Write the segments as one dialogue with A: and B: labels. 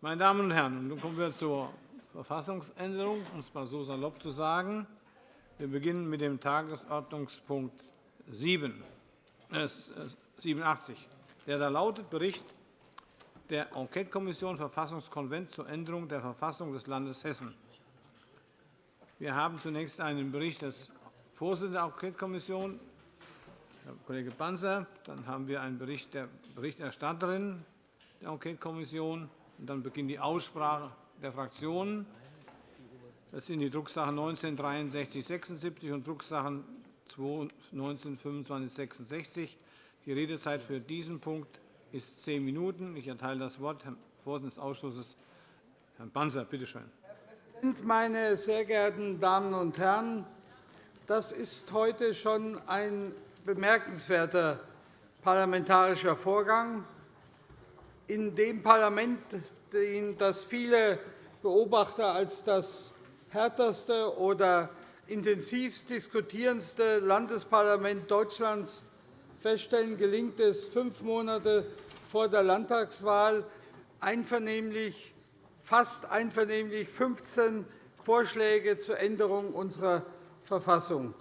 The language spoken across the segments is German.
A: Meine Damen und Herren, nun kommen wir zur Verfassungsänderung, um es mal so salopp zu sagen. Wir beginnen mit dem Tagesordnungspunkt 7, äh, 87, der da lautet Bericht der Enquetekommission Verfassungskonvent zur Änderung der Verfassung des Landes Hessen. Wir haben zunächst einen Bericht des Vorsitzenden der Enquetekommission, Herr Kollege Panzer. Dann haben wir einen Bericht der Berichterstatterin der Enquetekommission. Dann beginnt die Aussprache der Fraktionen. Das sind die Drucksachen 19 6376 und Drucksachen 19 25 66. Die Redezeit für diesen Punkt ist zehn Minuten. Ich erteile das Wort Herrn Vorsitzenden des Ausschusses, Herrn Panzer. Bitte schön.
B: Herr Präsident, meine sehr geehrten Damen und Herren! Das ist heute schon ein bemerkenswerter parlamentarischer Vorgang. In dem Parlament, das viele Beobachter als das härteste oder intensivst diskutierendste Landesparlament Deutschlands feststellen, gelingt es, fünf Monate vor der Landtagswahl einvernehmlich, fast einvernehmlich 15 Vorschläge zur Änderung unserer Verfassung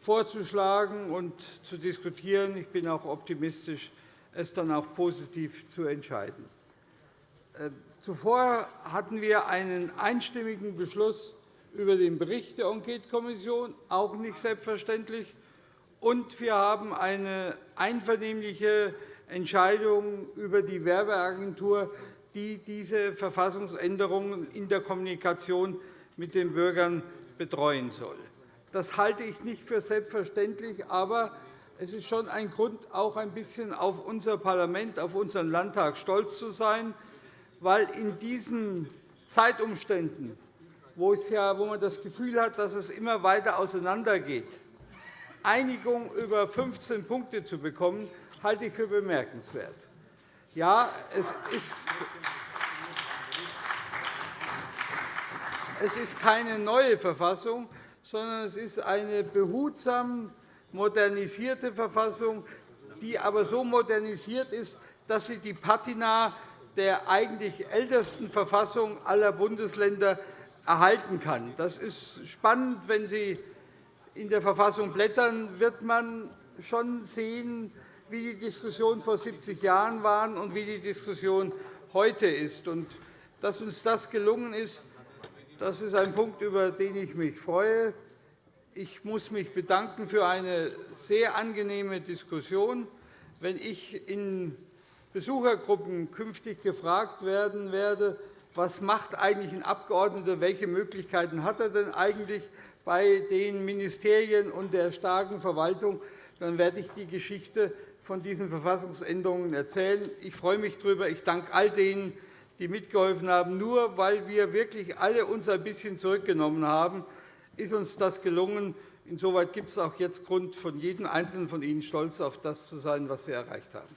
B: vorzuschlagen und zu diskutieren. Ich bin auch optimistisch, es dann auch positiv zu entscheiden. Äh, zuvor hatten wir einen einstimmigen Beschluss über den Bericht der Enquetekommission, auch nicht selbstverständlich. Und wir haben eine einvernehmliche Entscheidung über die Werbeagentur, die diese Verfassungsänderungen in der Kommunikation mit den Bürgern betreuen soll. Das halte ich nicht für selbstverständlich, aber es ist schon ein Grund, auch ein bisschen auf unser Parlament, auf unseren Landtag stolz zu sein, weil in diesen Zeitumständen, wo, man das Gefühl hat, dass es immer weiter auseinandergeht, Einigung über 15 Punkte zu bekommen, halte ich für bemerkenswert. Ja, es ist es ist keine neue Verfassung, sondern es ist eine behutsam modernisierte Verfassung, die aber so modernisiert ist, dass sie die Patina der eigentlich ältesten Verfassung aller Bundesländer erhalten kann. Das ist spannend. Wenn Sie in der Verfassung blättern, wird man schon sehen, wie die Diskussion vor 70 Jahren war und wie die Diskussion heute ist. Dass uns das gelungen ist, das ist ein Punkt, über den ich mich freue. Ich muss mich bedanken für eine sehr angenehme Diskussion. Wenn ich in Besuchergruppen künftig gefragt werden werde, was macht eigentlich ein Abgeordneter, welche Möglichkeiten hat er denn eigentlich, bei den Ministerien und der starken Verwaltung, dann werde ich die Geschichte von diesen Verfassungsänderungen erzählen. Ich freue mich darüber. Ich danke all denen, die mitgeholfen haben. Nur weil wir wirklich alle uns ein bisschen zurückgenommen haben, ist uns das gelungen. Insoweit gibt es auch jetzt Grund, von jedem Einzelnen von Ihnen stolz auf das zu sein, was wir erreicht haben.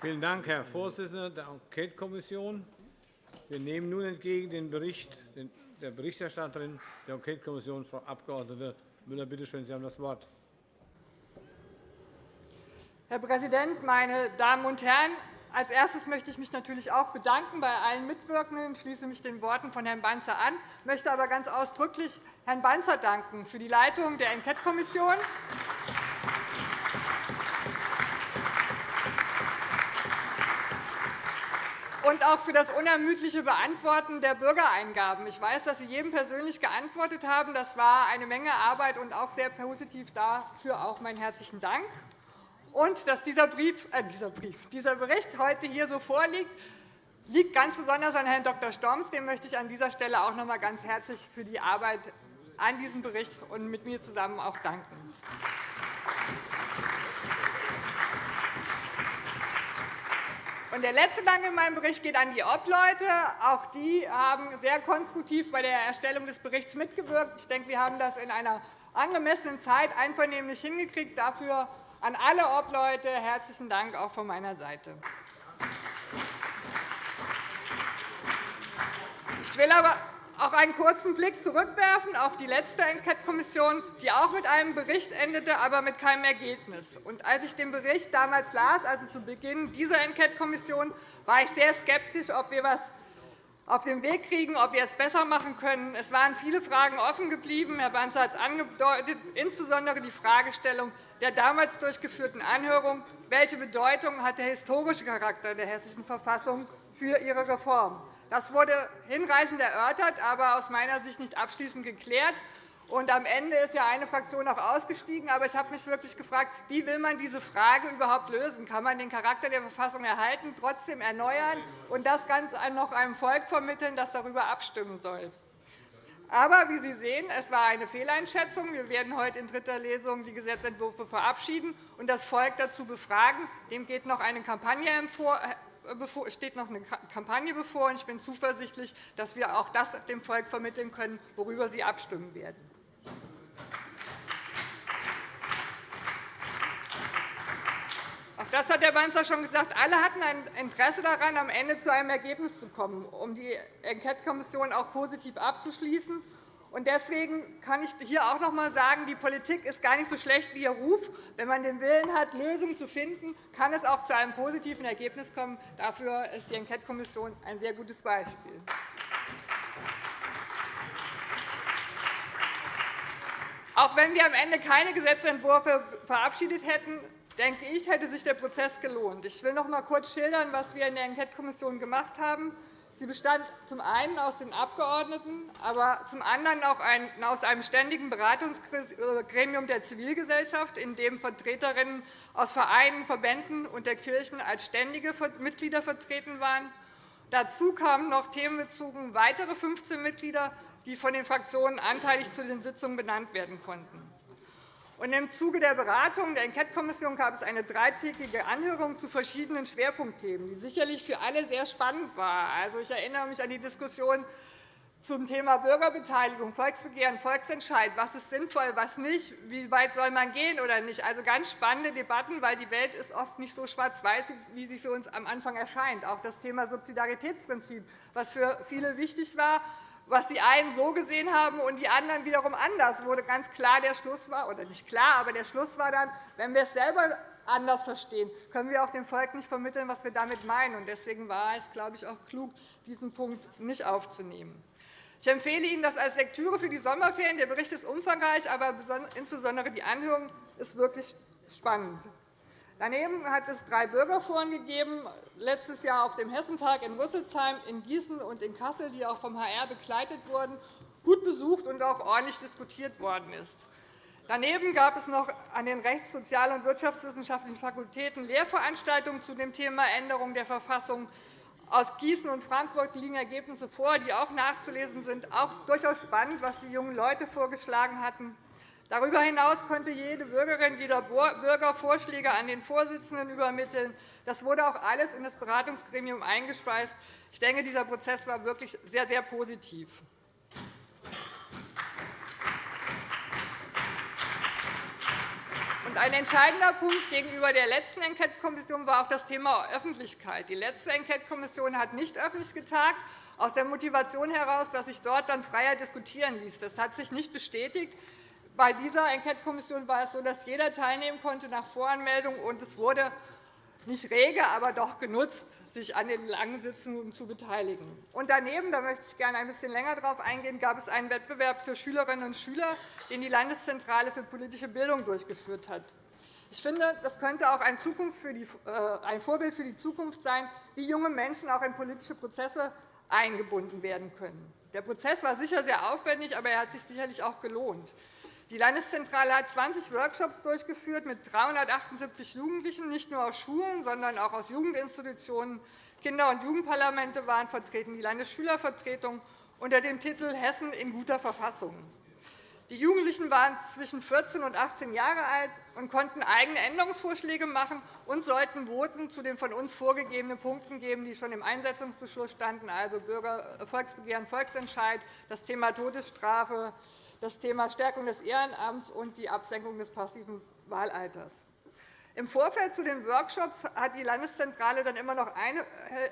A: Vielen Dank, Herr Vorsitzender der Enquetekommission. Wir nehmen nun entgegen den Bericht der Berichterstatterin der Enquetekommission, Frau Abg. Müller. Bitte schön, Sie haben das Wort.
C: Herr Präsident, meine Damen und Herren! Als erstes möchte ich mich natürlich auch bedanken bei allen Mitwirkenden. Ich schließe mich den Worten von Herrn Banzer an, möchte aber ganz ausdrücklich Herrn Banzer danken für die Leitung der Enquetekommission. und auch für das unermüdliche Beantworten der Bürgereingaben. Ich weiß, dass Sie jedem persönlich geantwortet haben. Das war eine Menge Arbeit und auch sehr positiv. Dafür auch meinen herzlichen Dank. Und dass dieser, Brief, äh, dieser, Brief, dieser Bericht heute hier so vorliegt, liegt ganz besonders an Herrn Dr. Storms. Dem möchte ich an dieser Stelle auch noch einmal ganz herzlich für die Arbeit an diesem Bericht und mit mir zusammen auch danken. Und der letzte Dank in meinem Bericht geht an die Obleute. Auch die haben sehr konstruktiv bei der Erstellung des Berichts mitgewirkt. Ich denke, wir haben das in einer angemessenen Zeit einvernehmlich hingekriegt. Dafür an alle Obleute herzlichen Dank auch von meiner Seite. Ich will aber auch einen kurzen Blick zurückwerfen auf die letzte Enquete-Kommission, die auch mit einem Bericht endete, aber mit keinem Ergebnis. Und als ich den Bericht damals las, also zu Beginn dieser Enquete-Kommission, war ich sehr skeptisch, ob wir etwas auf den Weg kriegen, ob wir es besser machen können. Es waren viele Fragen offen geblieben. Herr Banzer hat es angedeutet, insbesondere die Fragestellung der damals durchgeführten Anhörung. Welche Bedeutung hat der historische Charakter der Hessischen Verfassung für ihre Reform? Das wurde hinreichend erörtert, aber aus meiner Sicht nicht abschließend geklärt. Und am Ende ist ja eine Fraktion auch ausgestiegen. Aber ich habe mich wirklich gefragt, wie will man diese Frage überhaupt lösen? Kann man den Charakter der Verfassung erhalten, trotzdem erneuern und das Ganze noch einem Volk vermitteln, das darüber abstimmen soll? Aber wie Sie sehen, es war eine Fehleinschätzung. Wir werden heute in dritter Lesung die Gesetzentwürfe verabschieden und das Volk dazu befragen. Dem äh, steht noch eine Kampagne bevor. Ich bin zuversichtlich, dass wir auch das dem Volk vermitteln können, worüber Sie abstimmen werden. Das hat Herr Banzer schon gesagt. Alle hatten ein Interesse daran, am Ende zu einem Ergebnis zu kommen, um die Enquetekommission auch positiv abzuschließen. Deswegen kann ich hier auch noch einmal sagen, die Politik ist gar nicht so schlecht wie ihr Ruf. Wenn man den Willen hat, Lösungen zu finden, kann es auch zu einem positiven Ergebnis kommen. Dafür ist die Enquetekommission ein sehr gutes Beispiel. Auch wenn wir am Ende keine Gesetzentwürfe verabschiedet hätten, denke ich, hätte sich der Prozess gelohnt. Ich will noch einmal kurz schildern, was wir in der Enquetekommission gemacht haben. Sie bestand zum einen aus den Abgeordneten, aber zum anderen auch aus einem ständigen Beratungsgremium der Zivilgesellschaft, in dem Vertreterinnen aus Vereinen, Verbänden und der Kirchen als ständige Mitglieder vertreten waren. Dazu kamen noch themenbezogen weitere 15 Mitglieder, die von den Fraktionen anteilig zu den Sitzungen benannt werden konnten. Im Zuge der Beratungen der Enquetekommission gab es eine dreitägige Anhörung zu verschiedenen Schwerpunktthemen, die sicherlich für alle sehr spannend war. Also, ich erinnere mich an die Diskussion zum Thema Bürgerbeteiligung, Volksbegehren, Volksentscheid. Was ist sinnvoll, was nicht? Wie weit soll man gehen oder nicht? Also ganz spannende Debatten, weil die Welt ist oft nicht so schwarz-weiß, wie sie für uns am Anfang erscheint. Auch das Thema Subsidiaritätsprinzip, was für viele wichtig war, was die einen so gesehen haben und die anderen wiederum anders, wurde ganz klar der Schluss war, oder nicht klar, aber der Schluss war dann, wenn wir es selber anders verstehen, können wir auch dem Volk nicht vermitteln, was wir damit meinen. Deswegen war es, glaube ich, auch klug, diesen Punkt nicht aufzunehmen. Ich empfehle Ihnen das als Lektüre für die Sommerferien. Der Bericht ist umfangreich, aber insbesondere die Anhörung ist wirklich spannend. Daneben hat es drei Bürgerforen gegeben, letztes Jahr auf dem Hessentag in Rüsselsheim, in Gießen und in Kassel, die auch vom HR begleitet wurden, gut besucht und auch ordentlich diskutiert worden ist. Daneben gab es noch an den Rechts-, Sozial- und Wirtschaftswissenschaftlichen Fakultäten Lehrveranstaltungen zu dem Thema Änderung der Verfassung. Aus Gießen und Frankfurt liegen Ergebnisse vor, die auch nachzulesen sind. Auch durchaus spannend, was die jungen Leute vorgeschlagen hatten. Darüber hinaus konnte jede Bürgerin, jeder Bürger Vorschläge an den Vorsitzenden übermitteln. Das wurde auch alles in das Beratungsgremium eingespeist. Ich denke, dieser Prozess war wirklich sehr, sehr positiv. Ein entscheidender Punkt gegenüber der letzten Enquetekommission war auch das Thema Öffentlichkeit. Die letzte Enquetekommission hat nicht öffentlich getagt, aus der Motivation heraus, dass sich dort dann freier diskutieren ließ. Das hat sich nicht bestätigt. Bei dieser Enquetekommission war es so, dass jeder teilnehmen konnte nach Voranmeldung, und es wurde nicht rege, aber doch genutzt, sich an den langen Sitzungen zu beteiligen. Und daneben, da möchte ich gerne ein bisschen länger darauf eingehen, gab es einen Wettbewerb für Schülerinnen und Schüler, den die Landeszentrale für politische Bildung durchgeführt hat. Ich finde, das könnte auch ein, äh, Vorbild für die Zukunft sein, wie junge Menschen auch in politische Prozesse eingebunden werden können. Der Prozess war sicher sehr aufwendig, aber er hat sich sicherlich auch gelohnt. Die Landeszentrale hat 20 Workshops durchgeführt mit 378 Jugendlichen, nicht nur aus Schulen, sondern auch aus Jugendinstitutionen. Kinder- und Jugendparlamente waren vertreten, die Landesschülervertretung unter dem Titel Hessen in guter Verfassung. Die Jugendlichen waren zwischen 14 und 18 Jahre alt und konnten eigene Änderungsvorschläge machen und sollten Voten zu den von uns vorgegebenen Punkten geben, die schon im Einsetzungsbeschluss standen, also Bürger Volksbegehren, Volksentscheid, das Thema Todesstrafe, das Thema Stärkung des Ehrenamts und die Absenkung des passiven Wahlalters. Im Vorfeld zu den Workshops hat die Landeszentrale dann immer noch eine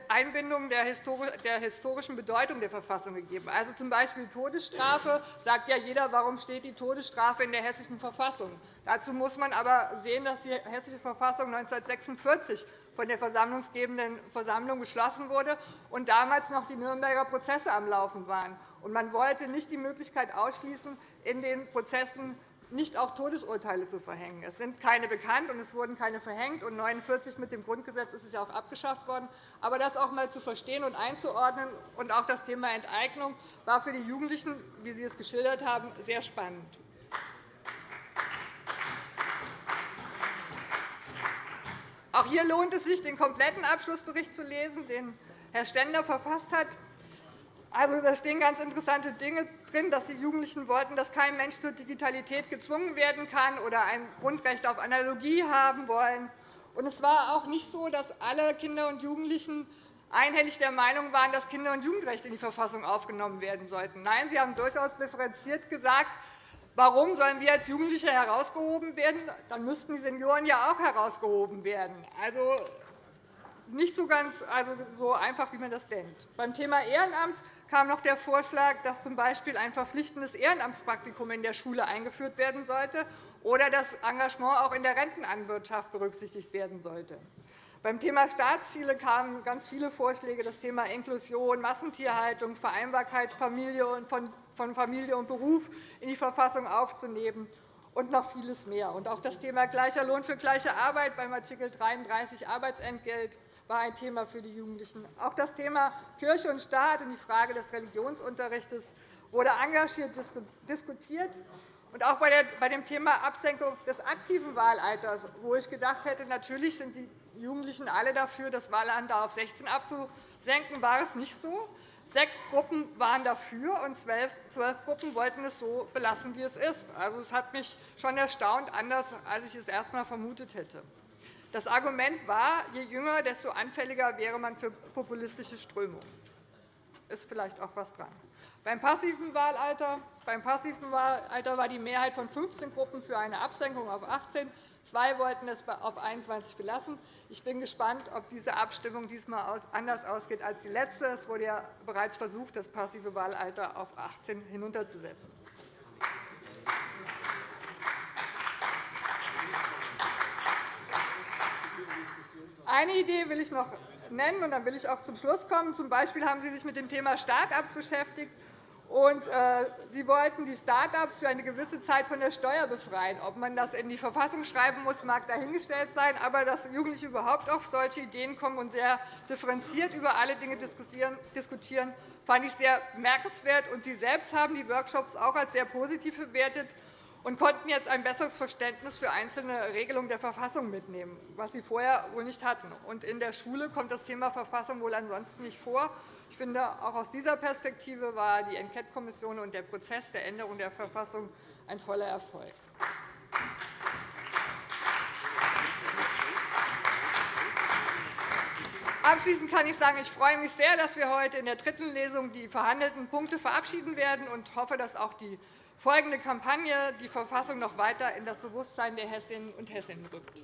C: Einbindung der historischen Bedeutung der Verfassung gegeben. Also z. B. Todesstrafe sagt ja jeder, warum steht die Todesstrafe in der Hessischen Verfassung. Dazu muss man aber sehen, dass die Hessische Verfassung 1946 von der versammlungsgebenden Versammlung beschlossen wurde und damals noch die Nürnberger Prozesse am Laufen waren. Man wollte nicht die Möglichkeit ausschließen, in den Prozessen nicht auch Todesurteile zu verhängen. Es sind keine bekannt, und es wurden keine verhängt. Und 1949 mit dem Grundgesetz ist es ja auch abgeschafft worden. Aber das auch einmal zu verstehen und einzuordnen, und auch das Thema Enteignung war für die Jugendlichen, wie Sie es geschildert haben, sehr spannend. Auch hier lohnt es sich, den kompletten Abschlussbericht zu lesen, den Herr Stender verfasst hat. Also, da stehen ganz interessante Dinge drin, dass die Jugendlichen wollten, dass kein Mensch zur Digitalität gezwungen werden kann oder ein Grundrecht auf Analogie haben wollen. Und es war auch nicht so, dass alle Kinder und Jugendlichen einhellig der Meinung waren, dass Kinder- und Jugendrechte in die Verfassung aufgenommen werden sollten. Nein, sie haben durchaus differenziert gesagt, warum sollen wir als Jugendliche herausgehoben werden? Dann müssten die Senioren ja auch herausgehoben werden. Also, nicht so ganz also so einfach, wie man das denkt. Beim Thema Ehrenamt kam noch der Vorschlag, dass z. B. ein verpflichtendes Ehrenamtspraktikum in der Schule eingeführt werden sollte oder das Engagement auch in der Rentenanwirtschaft berücksichtigt werden sollte. Beim Thema Staatsziele kamen ganz viele Vorschläge, das Thema Inklusion, Massentierhaltung, Vereinbarkeit von Familie und Beruf in die Verfassung aufzunehmen und noch vieles mehr. Auch das Thema gleicher Lohn für gleiche Arbeit beim Art. 33 Arbeitsentgelt war ein Thema für die Jugendlichen. Auch das Thema Kirche und Staat und die Frage des Religionsunterrichts wurde engagiert diskutiert. Und auch bei dem Thema Absenkung des aktiven Wahlalters, wo ich gedacht hätte, natürlich sind die Jugendlichen alle dafür, das Wahlalter auf 16 abzusenken, war es nicht so. Sechs Gruppen waren dafür, und zwölf Gruppen wollten es so belassen, wie es ist. Also, es hat mich schon erstaunt, anders als ich es erst einmal vermutet hätte. Das Argument war, je jünger, desto anfälliger wäre man für populistische Strömungen. Ist vielleicht auch etwas dran. Beim passiven Wahlalter, beim passiven Wahlalter war die Mehrheit von 15 Gruppen für eine Absenkung auf 18. Zwei wollten es auf 21 belassen. Ich bin gespannt, ob diese Abstimmung diesmal anders ausgeht als die letzte. Es wurde ja bereits versucht, das passive Wahlalter auf 18 hinunterzusetzen. Eine Idee will ich noch nennen, und dann will ich auch zum Schluss kommen. Zum Beispiel haben Sie sich mit dem Thema Start-ups beschäftigt. Und, äh, Sie wollten die Start-ups für eine gewisse Zeit von der Steuer befreien. Ob man das in die Verfassung schreiben muss, mag dahingestellt sein. Aber dass Jugendliche überhaupt auf solche Ideen kommen und sehr differenziert über alle Dinge diskutieren, fand ich sehr bemerkenswert. Und Sie selbst haben die Workshops auch als sehr positiv bewertet und konnten jetzt ein besseres Verständnis für einzelne Regelungen der Verfassung mitnehmen, was sie vorher wohl nicht hatten. Und in der Schule kommt das Thema Verfassung wohl ansonsten nicht vor. Ich finde, auch aus dieser Perspektive war die Enquete-Kommission und der Prozess der Änderung der Verfassung ein voller Erfolg. Abschließend kann ich sagen, ich freue mich sehr, dass wir heute in der dritten Lesung die verhandelten Punkte verabschieden werden und hoffe, dass auch die folgende Kampagne die Verfassung noch weiter in das Bewusstsein der Hessinnen und Hessen rückt.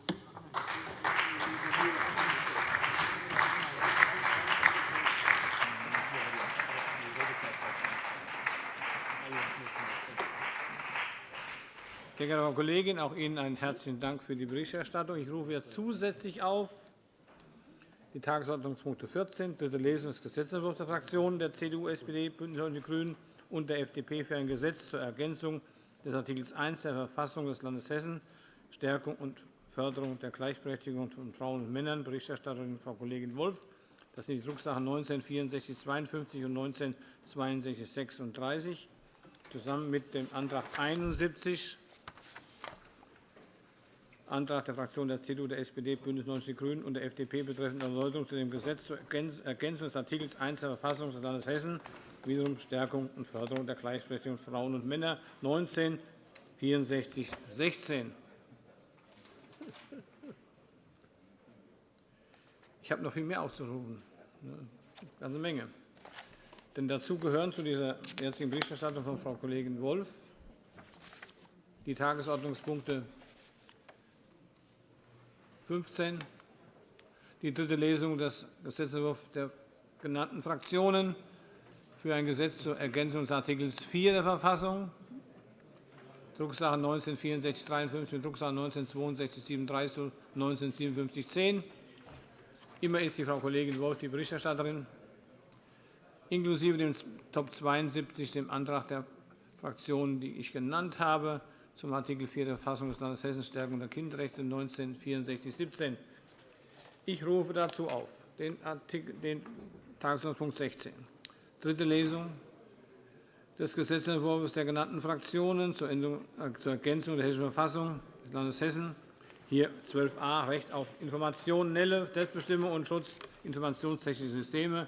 A: Sehr geehrte Frau Kollegin, auch Ihnen einen herzlichen Dank für die Berichterstattung. Ich rufe jetzt zusätzlich auf die Tagesordnungspunkte 14, dritte Lesung des Gesetzentwurfs der Fraktionen der CDU, SPD, BÜNDNIS 90 die GRÜNEN und der FDP für ein Gesetz zur Ergänzung des Art. 1 der Verfassung des Landes Hessen, Stärkung und Förderung der Gleichberechtigung von Frauen und Männern, Berichterstatterin Frau Kollegin Wolff. Das sind die Drucksachen 19 6452 und 19 6236 zusammen mit dem Antrag 71 Antrag der Fraktionen der CDU, der SPD, BÜNDNIS 90 die GRÜNEN und der FDP betreffend Erläuterung zu dem Gesetz zur Ergänzung des Art. 1 der Verfassung des Landes Hessen wiederum Stärkung und Förderung der Gleichberechtigung von Frauen und Männern, 19 64 16. Ich habe noch viel mehr aufzurufen, eine ganze Menge. Denn dazu gehören zu dieser jetzigen Berichterstattung von Frau Kollegin Wolff die Tagesordnungspunkte 15. Die dritte Lesung des Gesetzentwurfs der genannten Fraktionen für ein Gesetz zur Ergänzung des Artikels 4 der Verfassung, Drucksache 19-6453 mit Drucksache 19-6237 zu 19-5710. Immer ist die Frau Kollegin Wolf die Berichterstatterin, inklusive dem Top 72, dem Antrag der Fraktionen, die ich genannt habe, zum Art. 4 der Verfassung des Landes Hessen Stärkung der Kinderrechte 1964-17. Ich rufe dazu auf den Tagesordnungspunkt 16, dritte Lesung des Gesetzentwurfs der genannten Fraktionen zur, Ergänzung der Hessischen Verfassung des Landes Hessen, hier 12a, Recht auf informationelle Selbstbestimmung und Schutz informationstechnischer Systeme,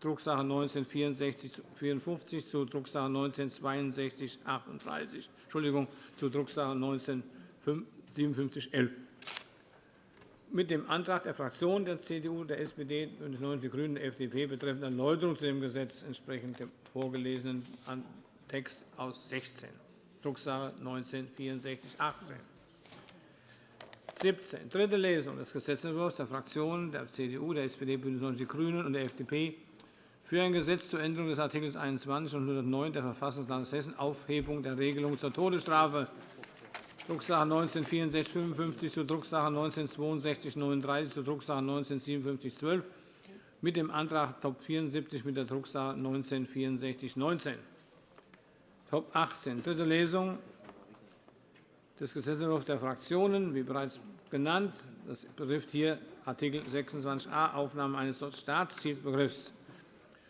A: Drucksache 19-6454 zu Drucksache 19-6238, Entschuldigung, zu Drucksache 19-5711 mit dem Antrag der Fraktionen der CDU, der SPD, BÜNDNIS 90 die GRÜNEN und der FDP betreffend Erläuterung zu dem Gesetz entsprechend dem vorgelesenen Text aus 16, Drucksache 19-6418. 17. Dritte Lesung des Gesetzentwurfs der Fraktionen der CDU, der SPD, BÜNDNIS 90 die GRÜNEN und der FDP für ein Gesetz zur Änderung des Art. 21 und 109 der Verfassung des Landes Hessen (Aufhebung der Regelung zur Todesstrafe) Drucksache 19-6455 zu Drucksache 19-6239 zu Drucksache 19-5712 mit dem Antrag Top 74 mit der Drucksache 19-6419. Top 18, dritte Lesung des Gesetzentwurfs der Fraktionen, wie bereits genannt. Das betrifft hier Art. 26a, Aufnahme eines Staatszielbegriffs.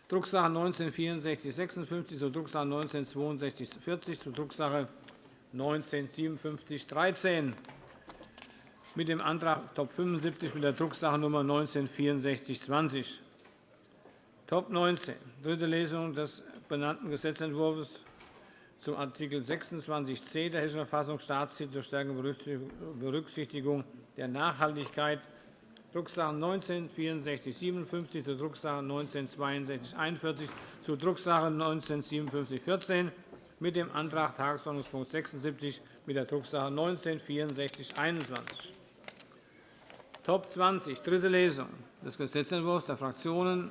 A: Drucksache 19-6456 zu Drucksache 19-6240 zu Drucksache 195713 mit dem Antrag Top 75 mit der Drucksache Nr. 196420. Top 19, dritte Lesung des benannten Gesetzentwurfs zum Art. 26c der Hessischen Verfassung Staatsziel zur stärkeren Berücksichtigung der Nachhaltigkeit, Drucksache 19-6457 zur Drucksache 19-6241 zu Drucksache 19-5714 mit dem Antrag Tagesordnungspunkt 76 mit der Drucksache 19 6421. Top 20, dritte Lesung des Gesetzentwurfs der Fraktionen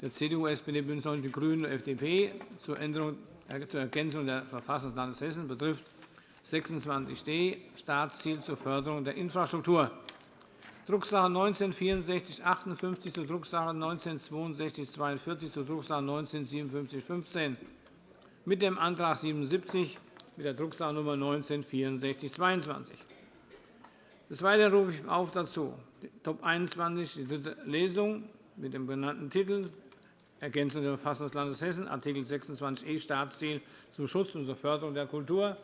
A: der CDU, SPD, BÜNDNIS 90 die GRÜNEN und FDP zur, Änderung, zur Ergänzung der Verfassung des Landes Hessen betrifft 26d Staatsziel zur Förderung der Infrastruktur. Drucksache 19 6458 zur Drucksache 19 6242 zur Drucksache 19 5715 mit dem Antrag 77 mit der Drucksache Nr. 19 6422. Des Weiteren rufe ich auf dazu Top 21, die dritte Lesung mit dem benannten Titel Ergänzung der Verfassung des Landes Hessen, Art. 26e Staatsziel zum Schutz und zur Förderung der Kultur.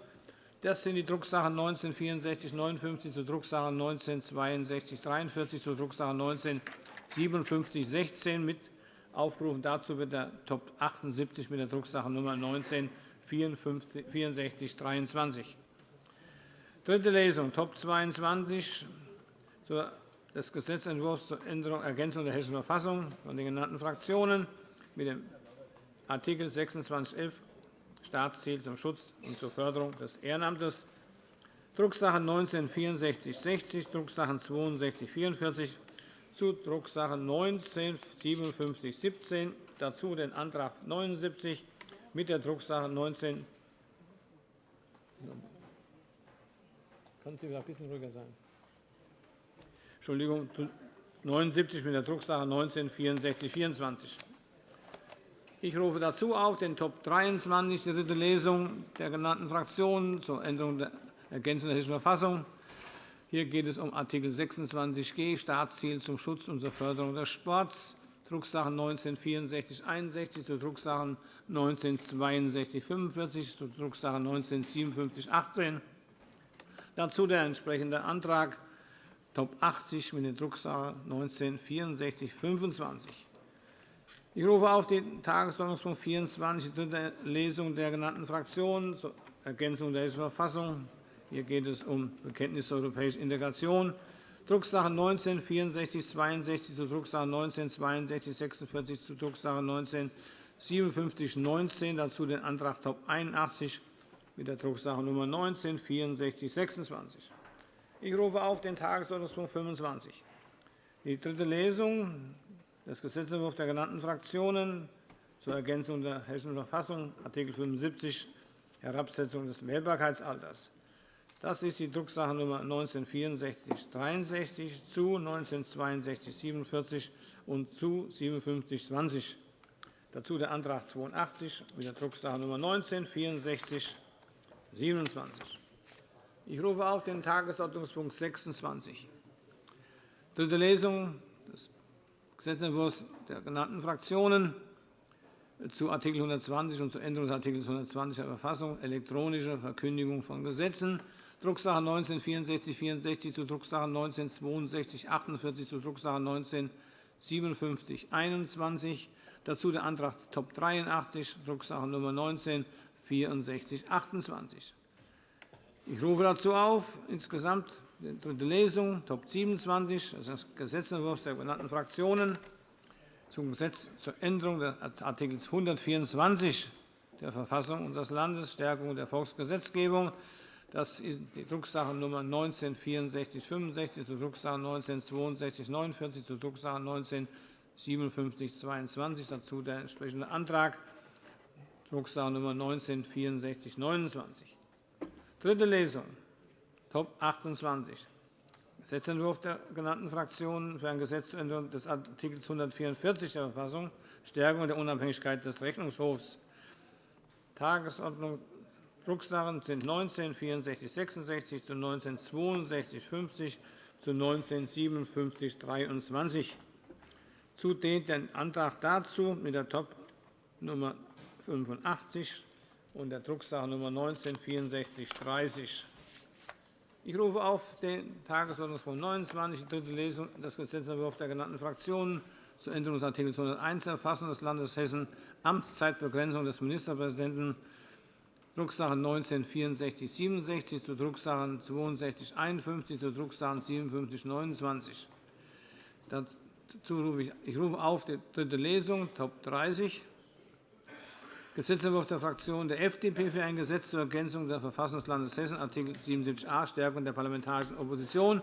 A: Das sind die Drucksachen 19 6459 zur Drucksache 19 6243 zur Drucksache 19 5716 mit Aufgerufen dazu wird der Top 78 mit der Drucksache Nr. 19 6423. Dritte Lesung, Top 22 des Gesetzentwurfs zur Änderung und Ergänzung der Hessischen Verfassung von den genannten Fraktionen mit dem Art. 2611 Staatsziel zum Schutz und zur Förderung des Ehrenamtes, Drucksachen 19 6460, Drucksachen 62 44 zu Drucksache 19 5717, dazu den Antrag 79 mit der Drucksache 19 Können Sie ein bisschen ruhiger sein? Entschuldigung, 79 mit der Drucksache 19 6424. Ich rufe dazu auf den Top 23, die dritte Lesung der genannten Fraktionen zur Änderung der Ergänzung der Hessischen Verfassung hier geht es um Art. 26g Staatsziel zum Schutz und zur Förderung des Sports, Drucksachen 19 6461 zu Drucksachen 19 6245 zu Drucksache 19 5718. Dazu der entsprechende Antrag Top 80 mit der Drucksache 19 6425. Ich rufe auf den Tagesordnungspunkt 24, die dritte Lesung der genannten Fraktionen zur Ergänzung der Hessischen Verfassung hier geht es um Bekenntnis zur europäischen Integration. Drucksache 19 6462 zu Drucksache 19 6246 zu Drucksache 19 5719, dazu den Antrag Top 81 mit der Drucksache Nr. 19 6426. Ich rufe auf den Tagesordnungspunkt 25, die dritte Lesung des Gesetzentwurfs der genannten Fraktionen zur Ergänzung der Hessischen Verfassung, Art. 75, Herabsetzung des Wählbarkeitsalters. Das ist die Drucksache Nr. 19-6463 zu 19-6247 und zu 5720. Dazu der Antrag 82 mit der Drucksache Nr. 19-6427. Ich rufe auf den Tagesordnungspunkt 26, dritte Lesung des Gesetzentwurfs der genannten Fraktionen zu Art. 120 und zur Änderung des Art. 120 der Verfassung, elektronische Verkündigung von Gesetzen, Drucksache 19-6464 zu Drucksache 19-6248 zu Drucksache 19-5721. Dazu der Antrag Top 83, Drucksache Nr. 19-6428. Ich rufe dazu auf, insgesamt die dritte Lesung, Top 27, des Gesetzentwurfs der benannten Fraktionen zum Gesetz zur Änderung des Art. 124 der Verfassung unseres Landes, Stärkung der Volksgesetzgebung, das ist die Drucksache Nr. 19-6465 zur Drucksache 19-6249 zur Drucksache 19-5722. Dazu der entsprechende Antrag, Drucksache Nr. 19-6429. Dritte Lesung, Top 28, Gesetzentwurf der genannten Fraktionen für ein Gesetz zur Änderung des Art. 144 der Verfassung, Stärkung der Unabhängigkeit des Rechnungshofs. Tagesordnung Drucksachen sind 19 64 66 zu 19 62 50 zu 19 57 23. Zudem den Antrag dazu mit der Top Nummer 85 und der Drucksache Nummer 19 64 30. Ich rufe auf den Tagesordnungspunkt 29, die dritte Lesung des Gesetzentwurfs der genannten Fraktionen zur Änderung des Art. 101 der Verfassung des Landes Hessen, Amtszeitbegrenzung des Ministerpräsidenten Drucksache 19-6467 zu Drucksachen 6251 zu Drucksachen 5729. Dazu rufe ich, ich rufe auf die dritte Lesung, Top 30, Gesetzentwurf der Fraktion der FDP für ein Gesetz zur Ergänzung der Verfassung des Landes Hessen, Art. 77a, Stärkung der parlamentarischen Opposition,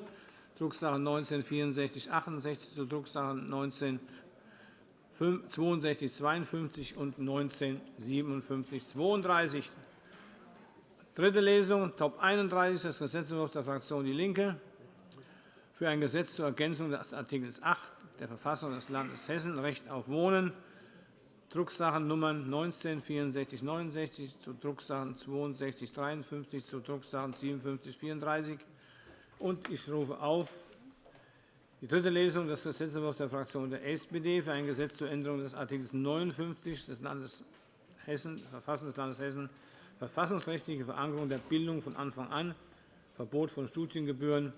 A: Drucksache 19-6468 zu Drucksachen 19 6252 und 19 5732. Dritte Lesung, Top 31 des Gesetzentwurfs der Fraktion DIE LINKE für ein Gesetz zur Ergänzung des Art. 8 der Verfassung des Landes Hessen, Recht auf Wohnen, Drucksachen 19 6469 zu Drucksachen 62 53 zu Drucksachen 57 34. Ich rufe auf die dritte Lesung des Gesetzentwurfs der Fraktion der SPD für ein Gesetz zur Änderung des Art. 59 des Landes Hessen, Verfassung des Landes Hessen verfassungsrechtliche Verankerung der Bildung von Anfang an, Verbot von Studiengebühren,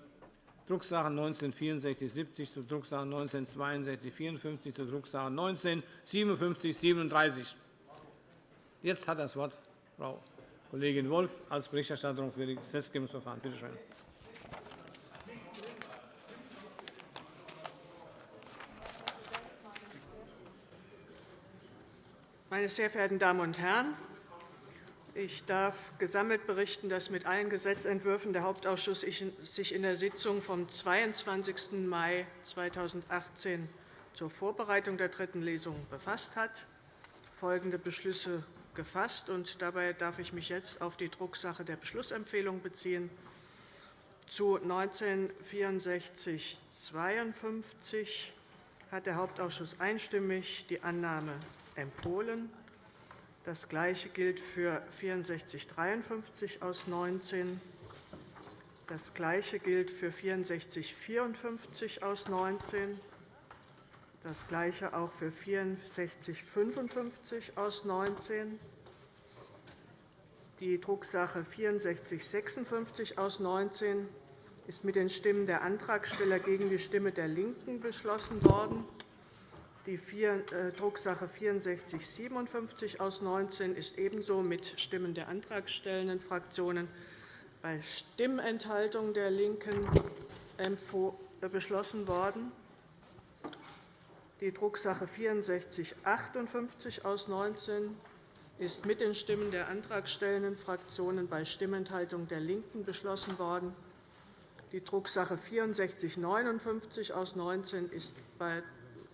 A: Drucksache 19 6470 zu Drucksache 19 6254 zu Drucksache 19 5737. Jetzt hat das Wort Frau Kollegin Wolff als Berichterstatterin für das Gesetzgebungsverfahren. Bitte schön.
D: Meine sehr verehrten Damen und Herren! Ich darf gesammelt berichten, dass mit allen Gesetzentwürfen der Hauptausschuss sich in der Sitzung vom 22. Mai 2018 zur Vorbereitung der dritten Lesung befasst hat, folgende Beschlüsse gefasst. Und dabei darf ich mich jetzt auf die Drucksache der Beschlussempfehlung beziehen. Zu 196452 hat der Hauptausschuss einstimmig die Annahme empfohlen. Das Gleiche gilt für 6453 aus 19. Das Gleiche gilt für 6454 aus 19. Das Gleiche auch für 6455 aus 19. Die Drucksache 6456 aus 19 ist mit den Stimmen der Antragsteller gegen die Stimme der LINKEN beschlossen worden. Die äh, Drucksache 6457 aus 19 ist ebenso mit Stimmen der antragstellenden Fraktionen bei Stimmenthaltung der LINKEN äh, beschlossen worden. Die Drucksache 6458 aus 19 ist mit den Stimmen der antragstellenden Fraktionen bei Stimmenthaltung der LINKEN beschlossen worden. Die Drucksache 6459 aus 19 ist bei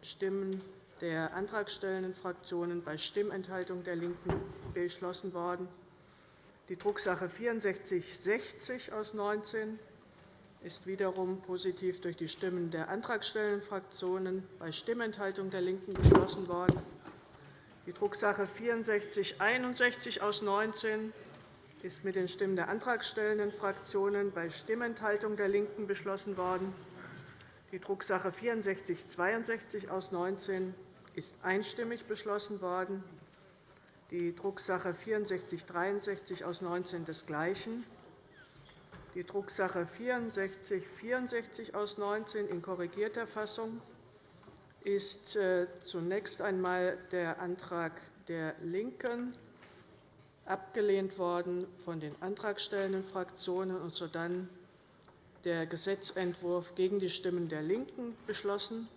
D: Stimmen der antragstellenden Fraktionen bei Stimmenthaltung der LINKEN beschlossen worden. Die Drucksache 6460 aus 19 ist wiederum positiv durch die Stimmen der antragstellenden Fraktionen bei Stimmenthaltung der LINKEN beschlossen worden. Die Drucksache 6461 aus 19 ist mit den Stimmen der antragstellenden Fraktionen bei Stimmenthaltung der LINKEN beschlossen worden. Die Drucksache 6462 aus 19 ist einstimmig beschlossen worden. Die Drucksache 6463 aus 19 desgleichen. Die Drucksache 6464 aus 19 in korrigierter Fassung ist äh, zunächst einmal der Antrag der LINKEN abgelehnt worden von den antragstellenden Fraktionen und sodann der Gesetzentwurf gegen die Stimmen der LINKEN beschlossen.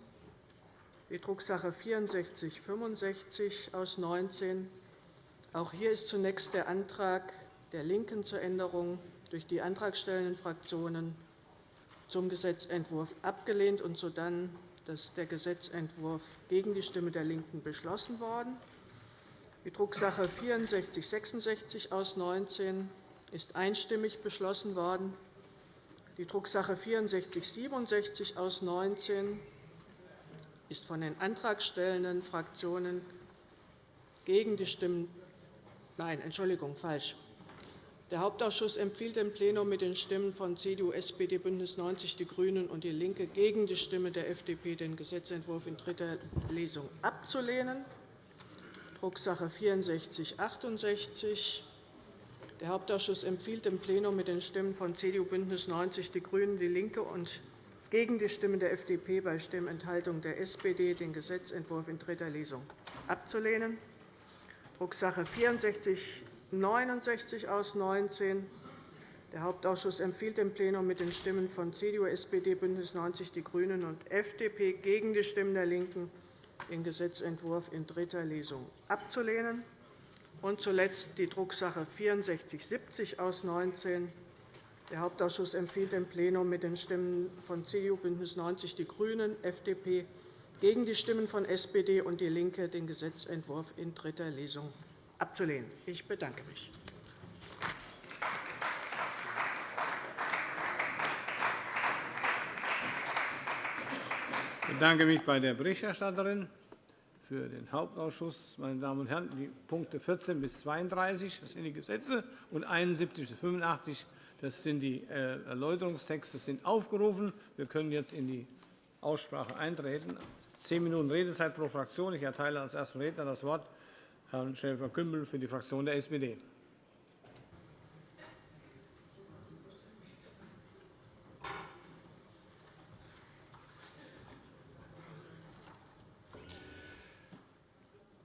D: Die Drucksache 6465 aus 19. Auch hier ist zunächst der Antrag der LINKEN zur Änderung durch die antragstellenden Fraktionen zum Gesetzentwurf abgelehnt und sodann der Gesetzentwurf gegen die Stimme der LINKEN beschlossen worden. Die Drucksache 6466 aus 19 ist einstimmig beschlossen worden. Die Drucksache 6467 aus 19 ist von den antragstellenden Fraktionen gegen die Stimmen Nein, Entschuldigung, falsch. Der Hauptausschuss empfiehlt dem Plenum mit den Stimmen von CDU, SPD, BÜNDNIS 90 die GRÜNEN und DIE LINKE gegen die Stimme der FDP den Gesetzentwurf in dritter Lesung abzulehnen. Drucksache 6468. Der Hauptausschuss empfiehlt dem Plenum mit den Stimmen von CDU, BÜNDNIS 90 die GRÜNEN, DIE LINKE und gegen die Stimme der FDP bei Stimmenthaltung der SPD den Gesetzentwurf in dritter Lesung abzulehnen. Drucksache 6469 aus 19. Der Hauptausschuss empfiehlt dem Plenum mit den Stimmen von CDU, SPD, BÜNDNIS 90 die GRÜNEN und FDP gegen die Stimmen der LINKEN den Gesetzentwurf in dritter Lesung abzulehnen. Und zuletzt die Drucksache 6470 aus 19. Der Hauptausschuss empfiehlt dem Plenum mit den Stimmen von CDU, BÜNDNIS 90 die GRÜNEN, FDP gegen die Stimmen von SPD und DIE LINKE den Gesetzentwurf in dritter Lesung abzulehnen. Ich bedanke mich.
A: Ich bedanke mich bei der Berichterstatterin für den Hauptausschuss. Meine Damen und Herren, die Punkte 14 bis 32 das sind die Gesetze, und 71 bis 85 das sind die äh, Erläuterungstexte, sind aufgerufen. Wir können jetzt in die Aussprache eintreten. Zehn Minuten Redezeit pro Fraktion. Ich erteile als ersten Redner das Wort Herrn Schäfer-Gümbel für die Fraktion der SPD.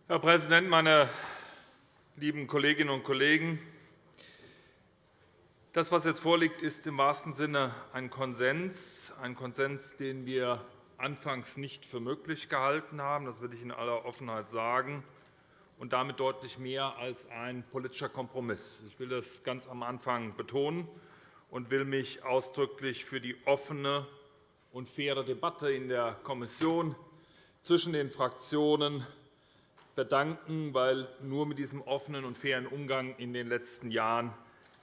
E: Herr Präsident, meine lieben Kolleginnen und Kollegen! Das, was jetzt vorliegt, ist im wahrsten Sinne ein Konsens, ein Konsens, den wir anfangs nicht für möglich gehalten haben. Das will ich in aller Offenheit sagen, und damit deutlich mehr als ein politischer Kompromiss. Ich will das ganz am Anfang betonen und will mich ausdrücklich für die offene und faire Debatte in der Kommission zwischen den Fraktionen bedanken, weil nur mit diesem offenen und fairen Umgang in den letzten Jahren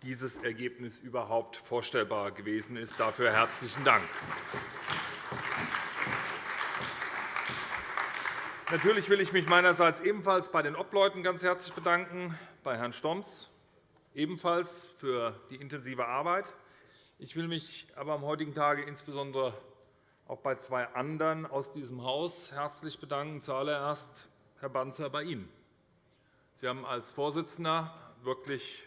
E: dieses Ergebnis überhaupt vorstellbar gewesen ist. Dafür herzlichen Dank. Natürlich will ich mich meinerseits ebenfalls bei den Obleuten ganz herzlich bedanken, bei Herrn Stoms ebenfalls für die intensive Arbeit. Ich will mich aber am heutigen Tage insbesondere auch bei zwei anderen aus diesem Haus herzlich bedanken. Zuallererst Herr Banzer, bei Ihnen. Sie haben als Vorsitzender wirklich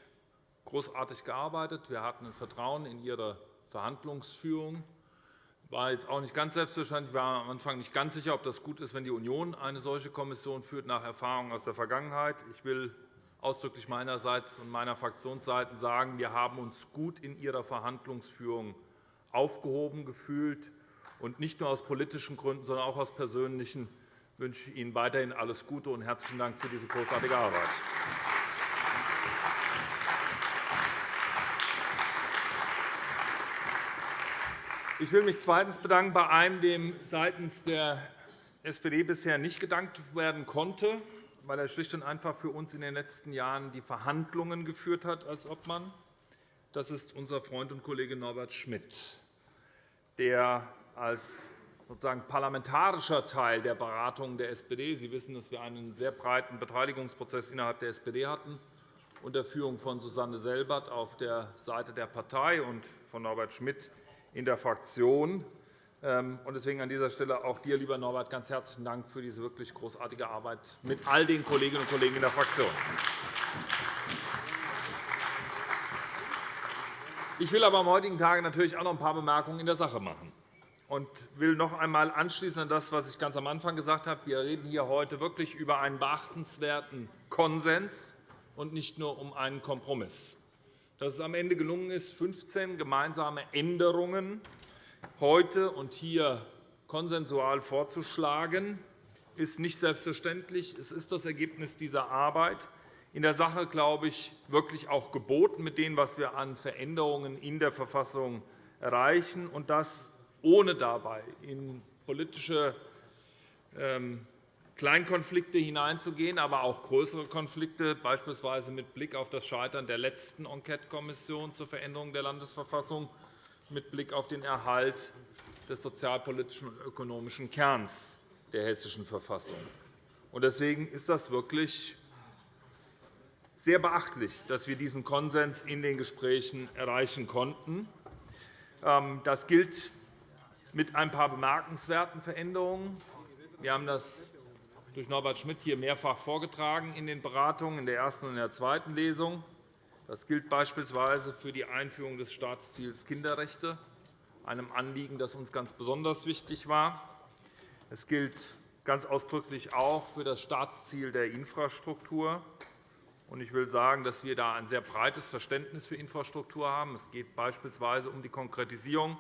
E: großartig gearbeitet. Wir hatten ein Vertrauen in Ihre Verhandlungsführung. War jetzt auch nicht ganz selbstverständlich. Ich war am Anfang nicht ganz sicher, ob das gut ist, wenn die Union eine solche Kommission führt, nach Erfahrungen aus der Vergangenheit. Ich will ausdrücklich meinerseits und meiner Fraktionsseite sagen, wir haben uns gut in Ihrer Verhandlungsführung aufgehoben gefühlt, und nicht nur aus politischen Gründen, sondern auch aus persönlichen wünsche Ihnen weiterhin alles Gute und herzlichen Dank für diese großartige Arbeit. Ich will mich zweitens bedanken bei einem, dem seitens der SPD bisher nicht gedankt werden konnte, weil er schlicht und einfach für uns in den letzten Jahren die Verhandlungen geführt hat als Obmann. Das ist unser Freund und Kollege Norbert Schmidt, der als sozusagen parlamentarischer Teil der Beratungen der SPD – Sie wissen, dass wir einen sehr breiten Beteiligungsprozess innerhalb der SPD hatten – unter Führung von Susanne Selbert auf der Seite der Partei und von Norbert Schmidt in der Fraktion. Ähm, deswegen an dieser Stelle auch dir, lieber Norbert, ganz herzlichen Dank für diese wirklich großartige Arbeit mit all den Kolleginnen und Kollegen in der Fraktion. Ich will aber am heutigen Tage natürlich auch noch ein paar Bemerkungen in der Sache machen und will noch einmal anschließen an das, was ich ganz am Anfang gesagt habe. Wir reden hier heute wirklich über einen beachtenswerten Konsens und nicht nur um einen Kompromiss. Dass es am Ende gelungen ist, 15 gemeinsame Änderungen heute und hier konsensual vorzuschlagen, ist nicht selbstverständlich. Es ist das Ergebnis dieser Arbeit. In der Sache, glaube ich, wirklich auch geboten mit dem, was wir an Veränderungen in der Verfassung erreichen, und das ohne dabei in politische ähm, Kleinkonflikte hineinzugehen, aber auch größere Konflikte, beispielsweise mit Blick auf das Scheitern der letzten Enquetekommission zur Veränderung der Landesverfassung, mit Blick auf den Erhalt des sozialpolitischen und ökonomischen Kerns der Hessischen Verfassung. Deswegen ist das wirklich sehr beachtlich, dass wir diesen Konsens in den Gesprächen erreichen konnten. Ähm, das gilt mit ein paar bemerkenswerten Veränderungen. Wir haben das durch Norbert Schmidt hier mehrfach vorgetragen in den Beratungen in der ersten und der zweiten Lesung. Das gilt beispielsweise für die Einführung des Staatsziels Kinderrechte, einem Anliegen, das uns ganz besonders wichtig war. Es gilt ganz ausdrücklich auch für das Staatsziel der Infrastruktur. Ich will sagen, dass wir da ein sehr breites Verständnis für Infrastruktur haben. Es geht beispielsweise um die Konkretisierung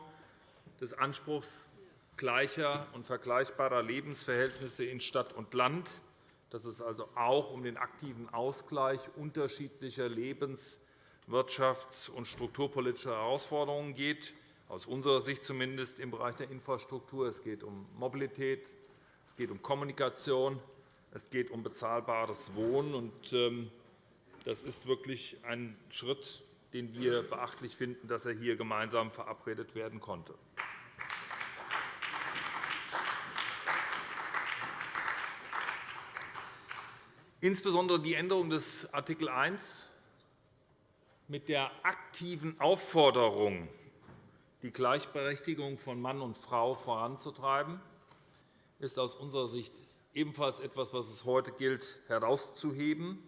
E: des Anspruchs gleicher und vergleichbarer Lebensverhältnisse in Stadt und Land, dass es also auch um den aktiven Ausgleich unterschiedlicher Lebens-, wirtschafts- und strukturpolitischer Herausforderungen geht, aus unserer Sicht zumindest im Bereich der Infrastruktur. Es geht um Mobilität, es geht um Kommunikation, es geht um bezahlbares Wohnen. Ähm, das ist wirklich ein Schritt, den wir beachtlich finden, dass er hier gemeinsam verabredet werden konnte. Insbesondere die Änderung des Art. 1 mit der aktiven Aufforderung, die Gleichberechtigung von Mann und Frau voranzutreiben, ist aus unserer Sicht ebenfalls etwas, was es heute gilt, herauszuheben.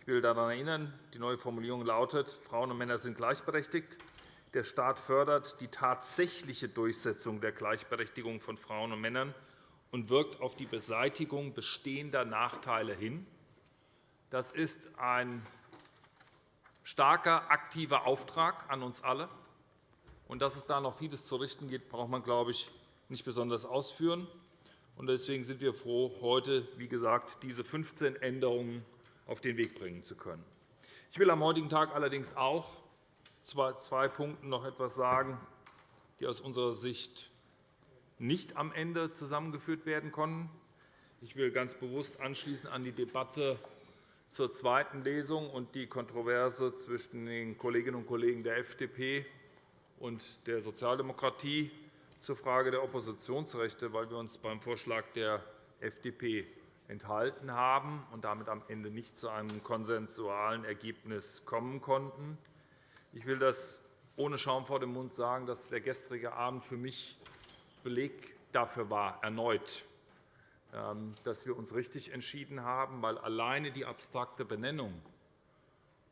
E: Ich will daran erinnern, die neue Formulierung lautet, Frauen und Männer sind gleichberechtigt. Der Staat fördert die tatsächliche Durchsetzung der Gleichberechtigung von Frauen und Männern und wirkt auf die Beseitigung bestehender Nachteile hin. Das ist ein starker, aktiver Auftrag an uns alle. Und dass es da noch vieles zu richten gibt, braucht man, glaube ich, nicht besonders ausführen. Deswegen sind wir froh, heute, wie gesagt, diese 15 Änderungen auf den Weg bringen zu können. Ich will am heutigen Tag allerdings auch zwei Punkten noch etwas sagen, die aus unserer Sicht nicht am Ende zusammengeführt werden konnten. Ich will ganz bewusst anschließen an die Debatte zur zweiten Lesung und die Kontroverse zwischen den Kolleginnen und Kollegen der FDP und der Sozialdemokratie zur Frage der Oppositionsrechte, weil wir uns beim Vorschlag der FDP enthalten haben und damit am Ende nicht zu einem konsensualen Ergebnis kommen konnten. Ich will das ohne Schaum vor dem Mund sagen, dass der gestrige Abend für mich Beleg dafür war, erneut, ähm, dass wir uns richtig entschieden haben, weil alleine die abstrakte Benennung,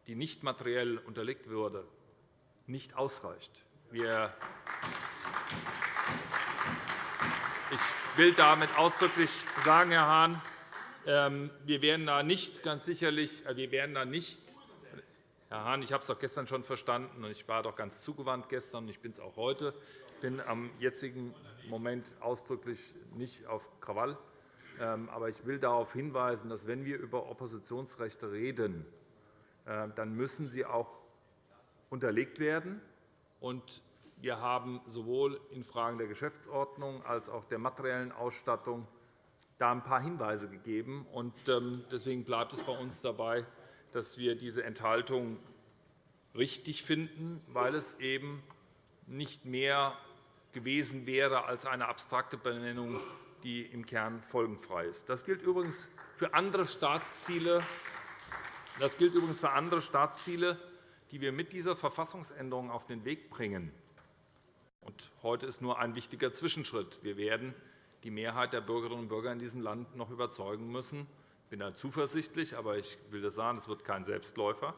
E: die nicht materiell unterlegt würde, nicht ausreicht. ich will damit ausdrücklich sagen, Herr Hahn, ähm, wir werden da nicht ganz sicherlich, äh, wir werden da nicht Herr Hahn, ich habe es doch gestern schon verstanden, und ich war doch ganz zugewandt gestern, und ich bin es auch heute. Ich bin am jetzigen Moment ausdrücklich nicht auf Krawall. Ähm, aber ich will darauf hinweisen, dass, wenn wir über Oppositionsrechte reden, äh, dann müssen sie auch unterlegt werden. Wir haben sowohl in Fragen der Geschäftsordnung als auch der materiellen Ausstattung da ein paar Hinweise gegeben. Ähm, deswegen bleibt es bei uns dabei, dass wir diese Enthaltung richtig finden, weil es eben nicht mehr gewesen wäre als eine abstrakte Benennung, die im Kern folgenfrei ist. Das gilt übrigens für andere Staatsziele, das gilt übrigens für andere Staatsziele die wir mit dieser Verfassungsänderung auf den Weg bringen. Und heute ist nur ein wichtiger Zwischenschritt. Wir werden die Mehrheit der Bürgerinnen und Bürger in diesem Land noch überzeugen müssen. Ich bin da zuversichtlich, aber ich will das sagen, es wird kein Selbstläufer,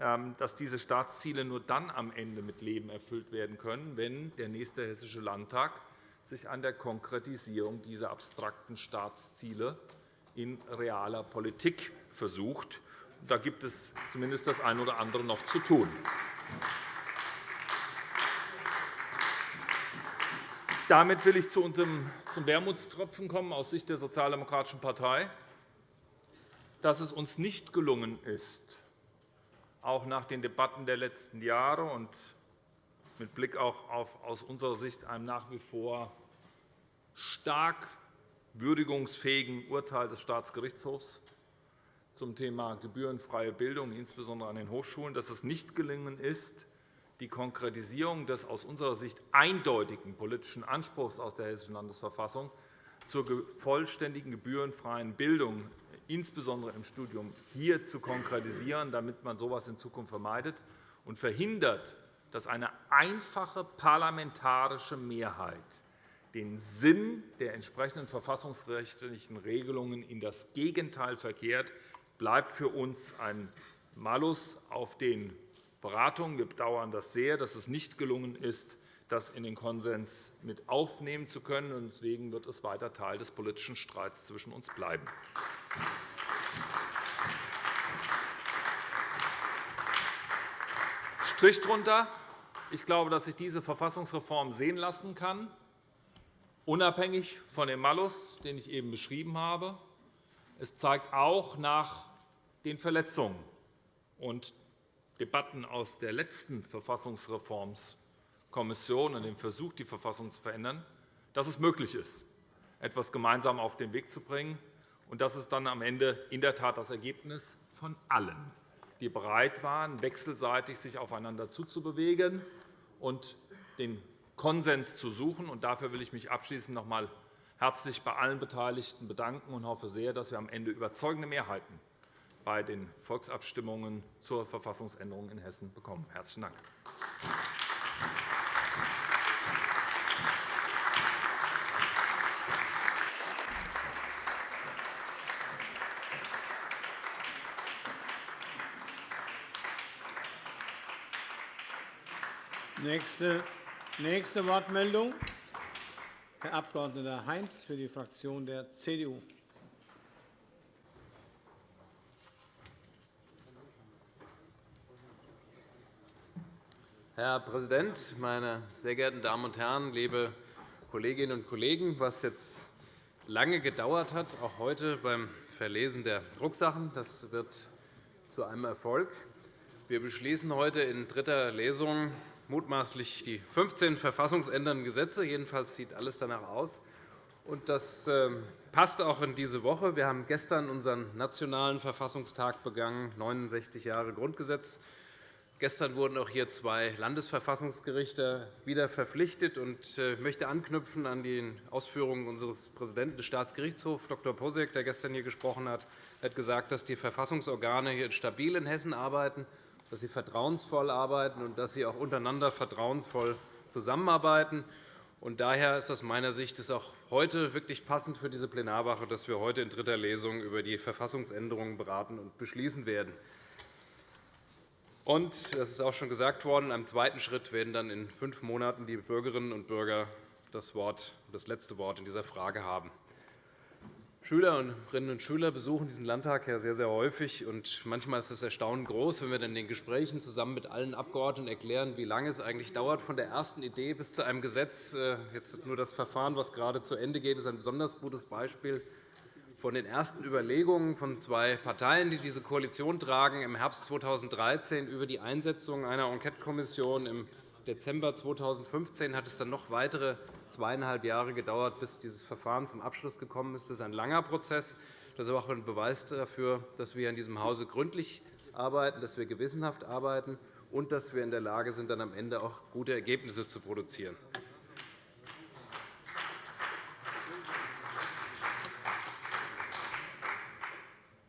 E: dass diese Staatsziele nur dann am Ende mit Leben erfüllt werden können, wenn der nächste Hessische Landtag sich an der Konkretisierung dieser abstrakten Staatsziele in realer Politik versucht. Da gibt es zumindest das eine oder andere noch zu tun. Damit will ich zum Wermutstropfen kommen aus Sicht der Sozialdemokratischen Partei, dass es uns nicht gelungen ist, auch nach den Debatten der letzten Jahre und mit Blick auch auf aus unserer Sicht einem nach wie vor stark würdigungsfähigen Urteil des Staatsgerichtshofs zum Thema gebührenfreie Bildung, insbesondere an den Hochschulen, dass es nicht gelungen ist, die Konkretisierung des aus unserer Sicht eindeutigen politischen Anspruchs aus der Hessischen Landesverfassung zur vollständigen gebührenfreien Bildung, insbesondere im Studium, hier zu konkretisieren, damit man so etwas in Zukunft vermeidet und verhindert, dass eine einfache parlamentarische Mehrheit den Sinn der entsprechenden verfassungsrechtlichen Regelungen in das Gegenteil verkehrt, bleibt für uns ein Malus auf den Beratungen. Wir bedauern das sehr, dass es nicht gelungen ist, das in den Konsens mit aufnehmen zu können. Deswegen wird es weiter Teil des politischen Streits zwischen uns bleiben. Strich drunter. Ich glaube, dass sich diese Verfassungsreform sehen lassen kann, unabhängig von dem Malus, den ich eben beschrieben habe. Es zeigt auch nach den Verletzungen und Debatten aus der letzten Verfassungsreformskommission und dem Versuch, die Verfassung zu verändern, dass es möglich ist, etwas gemeinsam auf den Weg zu bringen. Und das ist dann am Ende in der Tat das Ergebnis von allen, die bereit waren, wechselseitig sich aufeinander zuzubewegen und den Konsens zu suchen. Dafür will ich mich abschließend noch einmal herzlich bei allen Beteiligten bedanken und hoffe sehr, dass wir am Ende überzeugende Mehrheiten bei den Volksabstimmungen zur Verfassungsänderung in Hessen bekommen. – Herzlichen Dank.
A: Nächste, nächste Wortmeldung, Herr Abg. Heinz für die Fraktion der CDU.
F: Herr Präsident, meine sehr geehrten Damen und Herren, liebe Kolleginnen und Kollegen! Was jetzt lange gedauert hat, auch heute beim Verlesen der Drucksachen, das wird zu einem Erfolg. Wir beschließen heute in dritter Lesung mutmaßlich die 15 verfassungsändernden Gesetze. Jedenfalls sieht alles danach aus. Das ähm, passt auch in diese Woche. Wir haben gestern unseren Nationalen Verfassungstag begangen, 69 Jahre Grundgesetz. Gestern wurden auch hier zwei Landesverfassungsgerichte wieder verpflichtet. Ich äh, möchte anknüpfen an die Ausführungen unseres Präsidenten des Staatsgerichtshofs, Dr. Posek, der gestern hier gesprochen hat. Er hat gesagt, dass die Verfassungsorgane hier stabil in Hessen arbeiten, dass sie vertrauensvoll arbeiten und dass sie auch untereinander vertrauensvoll zusammenarbeiten. daher ist aus meiner Sicht auch heute wirklich passend für diese Plenarwoche, dass wir heute in dritter Lesung über die Verfassungsänderungen beraten und beschließen werden. Und, das ist auch schon gesagt worden, im zweiten Schritt werden dann in fünf Monaten die Bürgerinnen und Bürger das, Wort, das letzte Wort in dieser Frage haben. Schülerinnen und Schüler besuchen diesen Landtag sehr, sehr häufig. Und manchmal ist das Erstaunen groß, wenn wir dann in den Gesprächen zusammen mit allen Abgeordneten erklären, wie lange es eigentlich dauert von der ersten Idee bis zu einem Gesetz. Äh, jetzt nur das Verfahren, das gerade zu Ende geht, ist ein besonders gutes Beispiel von den ersten Überlegungen von zwei Parteien, die diese Koalition tragen, im Herbst 2013 über die Einsetzung einer Enquetekommission im Dezember 2015 hat es dann noch weitere zweieinhalb Jahre gedauert, bis dieses Verfahren zum Abschluss gekommen ist. Das ist ein langer Prozess. Das ist auch ein Beweis dafür, dass wir in diesem Hause gründlich arbeiten, dass wir gewissenhaft arbeiten und dass wir in der Lage sind, dann am Ende auch gute Ergebnisse zu produzieren.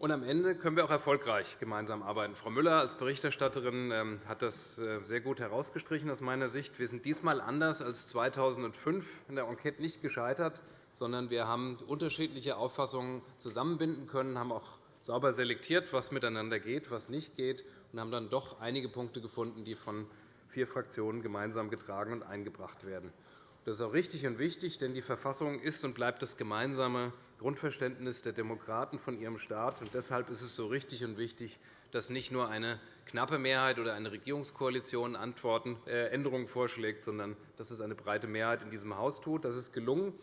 F: Und am Ende können wir auch erfolgreich gemeinsam arbeiten. Frau Müller als Berichterstatterin ähm, hat das äh, sehr gut herausgestrichen aus meiner Sicht. Wir sind diesmal anders als 2005 in der Enquete nicht gescheitert, sondern wir haben unterschiedliche Auffassungen zusammenbinden können, haben auch sauber selektiert, was miteinander geht, was nicht geht, und haben dann doch einige Punkte gefunden, die von vier Fraktionen gemeinsam getragen und eingebracht werden. Das ist auch richtig und wichtig, denn die Verfassung ist und bleibt das gemeinsame Grundverständnis der Demokraten von ihrem Staat. deshalb ist es so richtig und wichtig, dass nicht nur eine knappe Mehrheit oder eine Regierungskoalition Antworten, äh, Änderungen vorschlägt, sondern dass es eine breite Mehrheit in diesem Haus tut. Das ist gelungen.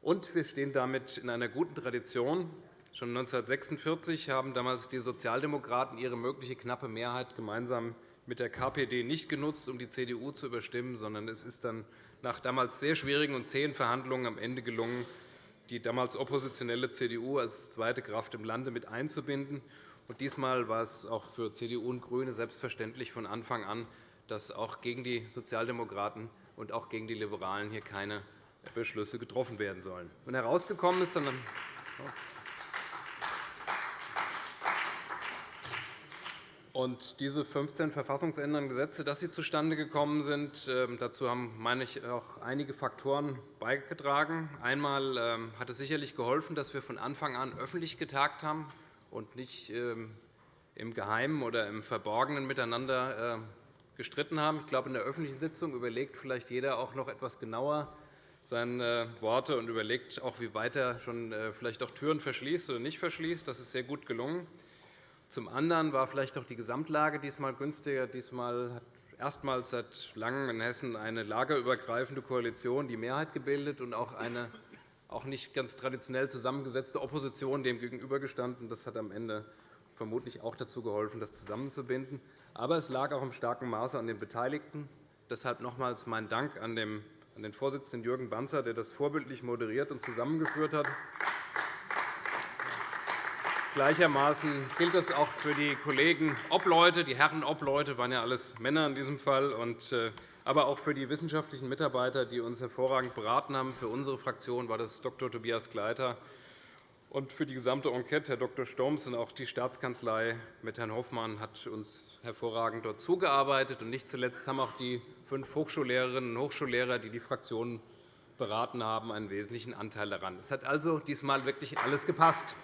F: Und wir stehen damit in einer guten Tradition. Schon 1946 haben damals die Sozialdemokraten ihre mögliche knappe Mehrheit gemeinsam mit der KPD nicht genutzt, um die CDU zu überstimmen, sondern es ist dann nach damals sehr schwierigen und zähen Verhandlungen am Ende gelungen, die damals oppositionelle CDU als zweite Kraft im Lande mit einzubinden. Und diesmal war es auch für CDU und GRÜNE selbstverständlich von Anfang an, dass auch gegen die Sozialdemokraten und auch gegen die Liberalen hier keine Beschlüsse getroffen werden sollen. Und herausgekommen ist dann Und diese 15 verfassungsändernden Gesetze, dass sie zustande gekommen sind, ähm, dazu haben meine ich, auch einige Faktoren beigetragen. Einmal ähm, hat es sicherlich geholfen, dass wir von Anfang an öffentlich getagt haben und nicht ähm, im Geheimen oder im Verborgenen miteinander gestritten haben. Ich glaube, in der öffentlichen Sitzung überlegt vielleicht jeder auch noch etwas genauer seine Worte und überlegt auch, wie weit er schon äh, vielleicht auch Türen verschließt oder nicht verschließt. Das ist sehr gut gelungen. Zum anderen war vielleicht auch die Gesamtlage diesmal günstiger. Diesmal hat erstmals seit Langem in Hessen eine lagerübergreifende Koalition die Mehrheit gebildet und auch eine auch nicht ganz traditionell zusammengesetzte Opposition dem gegenübergestanden. Das hat am Ende vermutlich auch dazu geholfen, das zusammenzubinden. Aber es lag auch im starken Maße an den Beteiligten. Deshalb nochmals mein Dank an den Vorsitzenden Jürgen Banzer, der das vorbildlich moderiert und zusammengeführt hat. Gleichermaßen gilt das auch für die Kollegen Obleute. Die Herren Obleute waren ja alles Männer in diesem Fall, äh, aber auch für die wissenschaftlichen Mitarbeiter, die uns hervorragend beraten haben. Für unsere Fraktion war das Dr. Tobias Gleiter und für die gesamte Enquete Herr Dr. Stoms und auch die Staatskanzlei mit Herrn Hoffmann hat uns hervorragend dort zugearbeitet. Und nicht zuletzt haben auch die fünf Hochschullehrerinnen und Hochschullehrer, die die Fraktionen beraten haben, einen wesentlichen Anteil daran. Es hat also diesmal wirklich alles gepasst.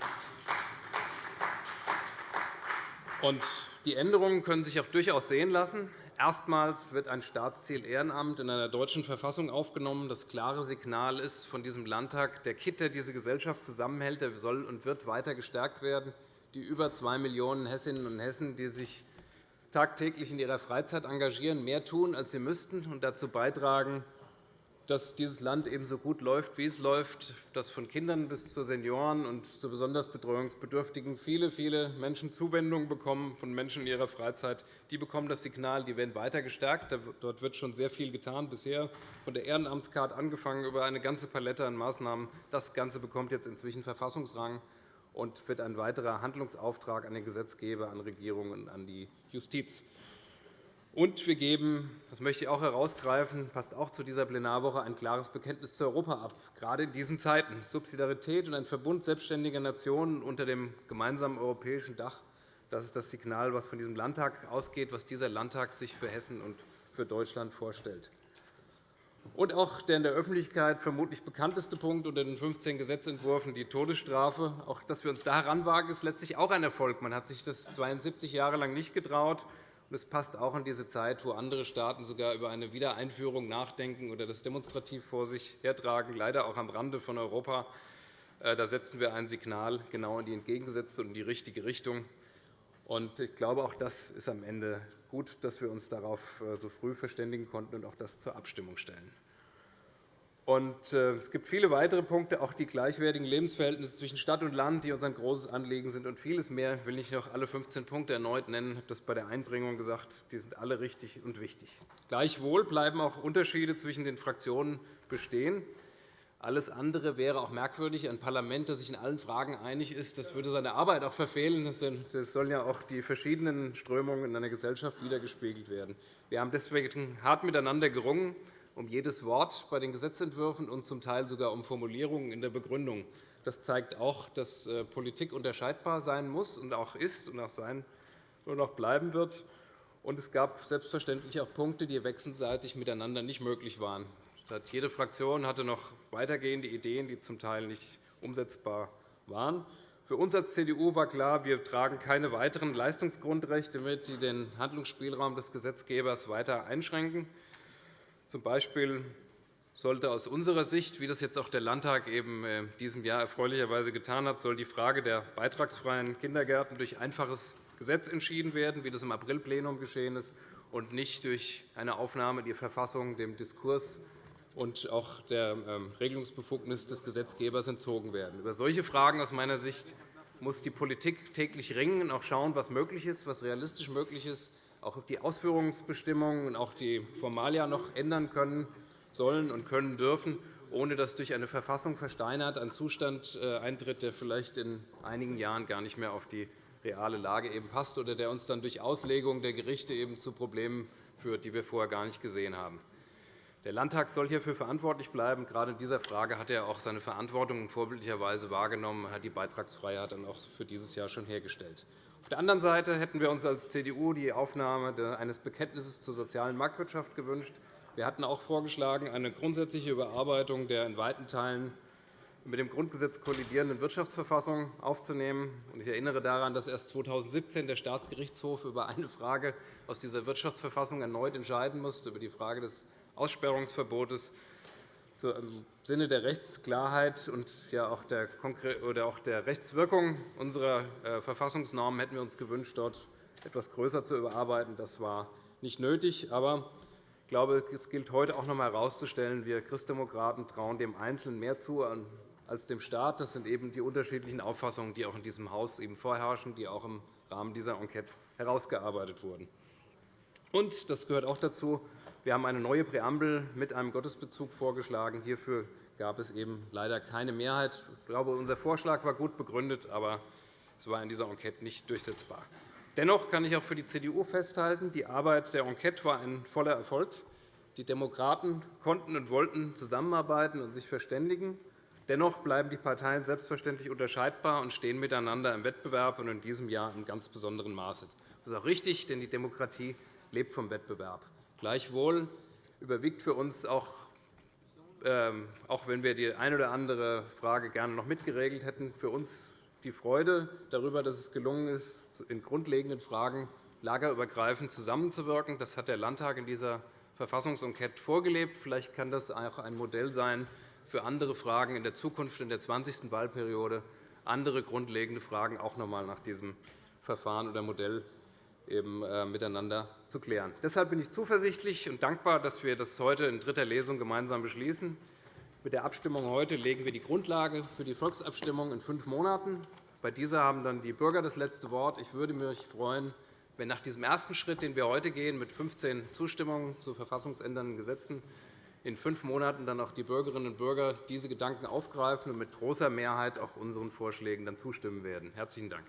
F: Und die Änderungen können sich auch durchaus sehen lassen. Erstmals wird ein Staatsziel Ehrenamt in einer deutschen Verfassung aufgenommen. Das klare Signal ist von diesem Landtag, der Kitt, der diese Gesellschaft zusammenhält, der soll und wird weiter gestärkt werden. Die über 2 Millionen Hessinnen und Hessen, die sich tagtäglich in ihrer Freizeit engagieren, mehr tun, als sie müssten, und dazu beitragen, dass dieses Land ebenso gut läuft, wie es läuft, dass von Kindern bis zu Senioren und zu besonders Betreuungsbedürftigen viele, viele Menschen Zuwendung bekommen von Menschen in ihrer Freizeit. Die bekommen das Signal, die werden weiter gestärkt. Dort wird schon sehr viel getan bisher, von der Ehrenamtskarte angefangen über eine ganze Palette an Maßnahmen. Das Ganze bekommt jetzt inzwischen Verfassungsrang und wird ein weiterer Handlungsauftrag an den Gesetzgeber, an Regierungen und an die Justiz. Und wir geben, das möchte ich auch herausgreifen, passt auch zu dieser Plenarwoche, ein klares Bekenntnis zu Europa ab, gerade in diesen Zeiten. Subsidiarität und ein Verbund selbstständiger Nationen unter dem gemeinsamen europäischen Dach, das ist das Signal, das von diesem Landtag ausgeht, was dieser Landtag sich für Hessen und für Deutschland vorstellt. Und auch der in der Öffentlichkeit vermutlich bekannteste Punkt unter den 15 Gesetzentwürfen, die Todesstrafe. Auch dass wir uns da heranwagen, ist letztlich auch ein Erfolg. Man hat sich das 72 Jahre lang nicht getraut. Es passt auch in diese Zeit, wo andere Staaten sogar über eine Wiedereinführung nachdenken oder das demonstrativ vor sich hertragen, leider auch am Rande von Europa. Äh, da setzen wir ein Signal genau in die entgegengesetzte und in die richtige Richtung. Ich glaube, auch das ist am Ende gut, dass wir uns darauf äh, so früh verständigen konnten und auch das zur Abstimmung stellen. Und äh, es gibt viele weitere Punkte, auch die gleichwertigen Lebensverhältnisse zwischen Stadt und Land, die uns ein großes Anliegen sind, und vieles mehr. Ich will nicht noch alle 15 Punkte erneut nennen. Ich habe das bei der Einbringung gesagt. Die sind alle richtig und wichtig. Gleichwohl bleiben auch Unterschiede zwischen den Fraktionen bestehen. Alles andere wäre auch merkwürdig. Ein Parlament, das sich in allen Fragen einig ist, das würde seine Arbeit auch verfehlen. Das sollen ja auch die verschiedenen Strömungen in einer Gesellschaft wiedergespiegelt werden. Wir haben deswegen hart miteinander gerungen um jedes Wort bei den Gesetzentwürfen und zum Teil sogar um Formulierungen in der Begründung. Das zeigt auch, dass äh, Politik unterscheidbar sein muss und auch ist und auch sein und auch bleiben wird. Und es gab selbstverständlich auch Punkte, die wechselseitig miteinander nicht möglich waren. Jede Fraktion hatte noch weitergehende Ideen, die zum Teil nicht umsetzbar waren. Für uns als CDU war klar, wir tragen keine weiteren Leistungsgrundrechte mit, die den Handlungsspielraum des Gesetzgebers weiter einschränken. Zum Beispiel sollte aus unserer Sicht, wie das jetzt auch der Landtag eben in äh, diesem Jahr erfreulicherweise getan hat, soll die Frage der beitragsfreien Kindergärten durch einfaches Gesetz entschieden werden, wie das im Aprilplenum geschehen ist, und nicht durch eine Aufnahme die Verfassung dem Diskurs und auch der ähm, Regelungsbefugnis des Gesetzgebers entzogen werden. Über solche Fragen aus meiner Sicht muss die Politik täglich ringen und auch schauen, was möglich ist, was realistisch möglich ist, auch die Ausführungsbestimmungen und auch die Formalia noch ändern können sollen und können dürfen, ohne dass durch eine Verfassung versteinert ein Zustand äh, eintritt, der vielleicht in einigen Jahren gar nicht mehr auf die reale Lage eben passt oder der uns dann durch Auslegung der Gerichte eben zu Problemen führt, die wir vorher gar nicht gesehen haben. Der Landtag soll hierfür verantwortlich bleiben. Gerade in dieser Frage hat er auch seine Verantwortung vorbildlicherweise wahrgenommen. Er hat die Beitragsfreiheit dann auch für dieses Jahr schon hergestellt. Auf der anderen Seite hätten wir uns als CDU die Aufnahme eines Bekenntnisses zur sozialen Marktwirtschaft gewünscht. Wir hatten auch vorgeschlagen, eine grundsätzliche Überarbeitung der in weiten Teilen mit dem Grundgesetz kollidierenden Wirtschaftsverfassung aufzunehmen. Ich erinnere daran, dass erst 2017 der Staatsgerichtshof über eine Frage aus dieser Wirtschaftsverfassung erneut entscheiden musste, über die Frage des Aussperrungsverbotes im Sinne der Rechtsklarheit und auch der Rechtswirkung unserer äh, Verfassungsnormen hätten wir uns gewünscht, dort etwas größer zu überarbeiten. Das war nicht nötig. Aber ich glaube, es gilt heute auch noch einmal herauszustellen, wir Christdemokraten trauen dem Einzelnen mehr zu als dem Staat. Das sind eben die unterschiedlichen Auffassungen, die auch in diesem Haus eben vorherrschen, die auch im Rahmen dieser Enquete herausgearbeitet wurden. Und das gehört auch dazu. Wir haben eine neue Präambel mit einem Gottesbezug vorgeschlagen. Hierfür gab es eben leider keine Mehrheit. Ich glaube, unser Vorschlag war gut begründet, aber es war in dieser Enquete nicht durchsetzbar. Dennoch kann ich auch für die CDU festhalten, die Arbeit der Enquete war ein voller Erfolg. Die Demokraten konnten und wollten zusammenarbeiten und sich verständigen. Dennoch bleiben die Parteien selbstverständlich unterscheidbar und stehen miteinander im Wettbewerb, und in diesem Jahr in ganz besonderem Maße. Das ist auch richtig, denn die Demokratie lebt vom Wettbewerb. Gleichwohl überwiegt für uns auch, ähm, auch wenn wir die eine oder andere Frage gerne noch mitgeregelt hätten, für uns die Freude darüber, dass es gelungen ist, in grundlegenden Fragen lagerübergreifend zusammenzuwirken. Das hat der Landtag in dieser Verfassungsenquete vorgelebt. Vielleicht kann das auch ein Modell sein für andere Fragen in der Zukunft, in der 20. Wahlperiode, andere grundlegende Fragen auch noch einmal nach diesem Verfahren oder Modell eben äh, miteinander zu klären. Deshalb bin ich zuversichtlich und dankbar, dass wir das heute in dritter Lesung gemeinsam beschließen. Mit der Abstimmung heute legen wir die Grundlage für die Volksabstimmung in fünf Monaten. Bei dieser haben dann die Bürger das letzte Wort. Ich würde mich freuen, wenn nach diesem ersten Schritt, den wir heute gehen, mit 15 Zustimmungen zu verfassungsändernden Gesetzen, in fünf Monaten dann auch die Bürgerinnen und Bürger diese Gedanken aufgreifen und mit großer Mehrheit auch unseren Vorschlägen dann zustimmen werden. Herzlichen Dank.